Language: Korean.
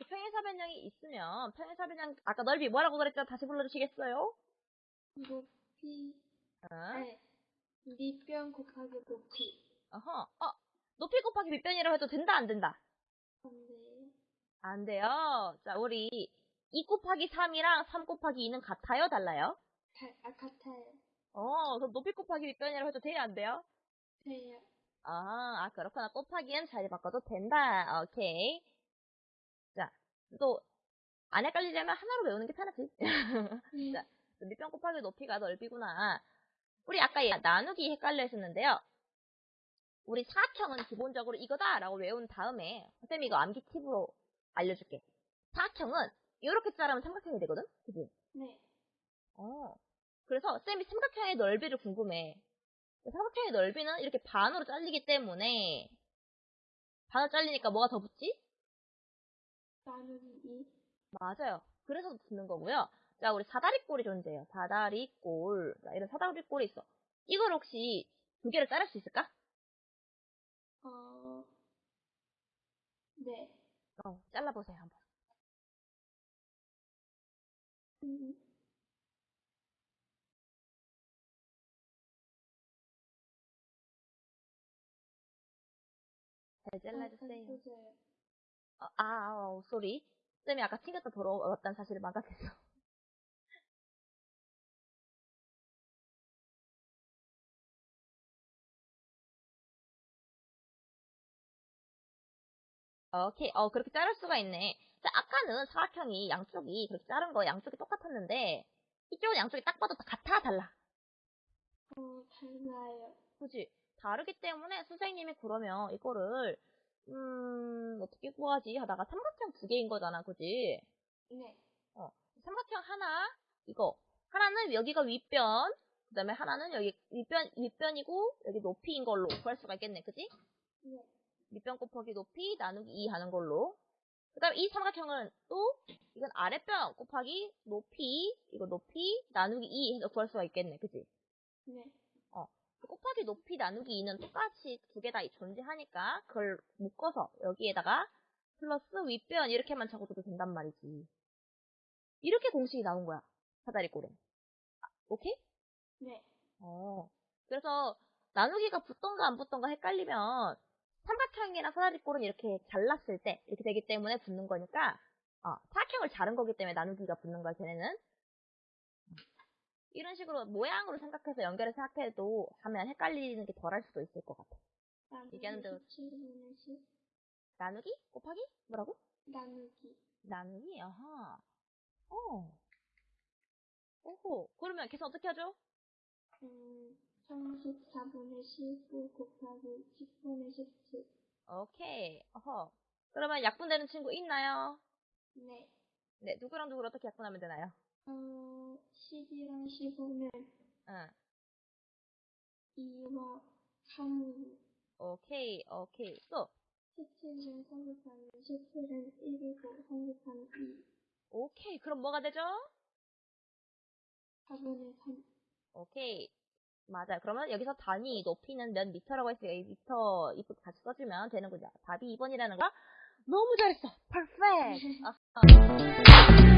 이렇게 평행사 변형이 있으면 평행사 변형 아까 넓이 뭐라고 그랬죠? 다시 불러주시겠어요? 높이, 어? 아니, 밑변 곱하기 높이. 어허. 어, 높이 곱하기 밑변이라고 해도 된다 안 된다? 안 돼요. 자, 우리 2 곱하기 3이랑 3 곱하기 2는 같아요? 달라요? 다, 아, 같아요. 어, 그럼 높이 곱하기 밑변이라고 해도 돼요? 안 돼요? 돼요. 아, 아, 그렇구나. 곱하기는 자리 바꿔도 된다. 오케이. 자, 또, 안 헷갈리려면 하나로 외우는 게 편하지. 음, 자, 밑변 곱하기 높이가 넓이구나. 우리 아까 얘 나누기 헷갈려 했었는데요. 우리 사각형은 기본적으로 이거다라고 외운 다음에 선생님이 이거 암기 팁으로 알려줄게. 사각형은 이렇게 자르면 삼각형이 되거든? 그지? 네. 어. 그래서 쌤이 삼각형의 넓이를 궁금해. 삼각형의 넓이는 이렇게 반으로 잘리기 때문에 반으로 잘리니까 뭐가 더 붙지? 나누기 2. 맞아요. 그래서 붙는 거고요. 자, 우리 사다리꼴이 존재해요. 사다리꼴. 자, 이런 사다리꼴이 있어. 이걸 혹시 두 개를 자를 수 있을까? 어, 네. 어, 잘라보세요, 한번. 음, 잘 잘라주세요. 해주세요. 어, 아, 어, 쏘리. 쌤이 아까 튕겼다 돌아왔다는 사실을 망각했어. 오케이, 어, 그렇게 자를 수가 있네. 자, 아까는 사각형이 양쪽이 그렇게 자른 거 양쪽이 똑같았는데, 이쪽은 양쪽이 딱 봐도 다 같아, 달라. 어, 달라요. 그지? 다르기 때문에 선생님이 그러면 이거를, 음, 어떻게 구하지? 하다가 삼각형 두 개인 거잖아, 그지? 네. 삼각형 하나, 이거. 하나는 여기가 윗변, 그 다음에 하나는 여기 윗변, 윗변이고, 여기 높이인 걸로 구할 수가 있겠네, 그지? 네. 밑변 곱하기 높이 나누기 2 하는 걸로. 그 다음에 이 삼각형은 또, 이건 아랫변 곱하기 높이, 이거 높이, 나누기 2 해서 구할 수가 있겠네, 그지? 네. 곱하기 높이 나누기 2는 똑같이 두 개 다 존재하니까, 그걸 묶어서 여기에다가 플러스 윗변 이렇게만 적어줘도 된단 말이지. 이렇게 공식이 나온 거야, 사다리꼴은. 아, 오케이? 네. 어. 그래서 나누기가 붙던가 안 붙던가 헷갈리면 삼각형이랑 사다리꼴은 이렇게 잘랐을 때 이렇게 되기 때문에 붙는 거니까 어, 사각형을 자른 거기 때문에 나누기가 붙는 거야 걔네는 이런 식으로 모양으로 생각해서 연결해서 생각해도 하면 헷갈리는 게 덜 할 수도 있을 것 같아 얘기하는 대로- 17분의 10. 나누기? 곱하기? 뭐라고? 나누기. 나누기? 아하 어 오호 그러면 계산 어떻게 하죠? 음, 34분의 19 곱하기 10분의 17. 오케이 어허 그러면 약분되는 친구 있나요? 네. 네 누구랑 누구를 어떻게 약분하면 되나요? 어, 10이랑 15는 응 2와 3. 오케이, 오케이. 또, 17은 3 곱하기 17은 1이고 3 곱하기 2. 오케이. 그럼 뭐가 되죠? 4분의 3. 오케이. 맞아요. 그러면 여기서 단위 높이는 몇 미터라고 했으니까 이 미터 이쁘 다시 써주면 되는군요. 답이 2번이라는 거. 너무 잘했어. 퍼펙트.